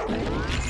Okay.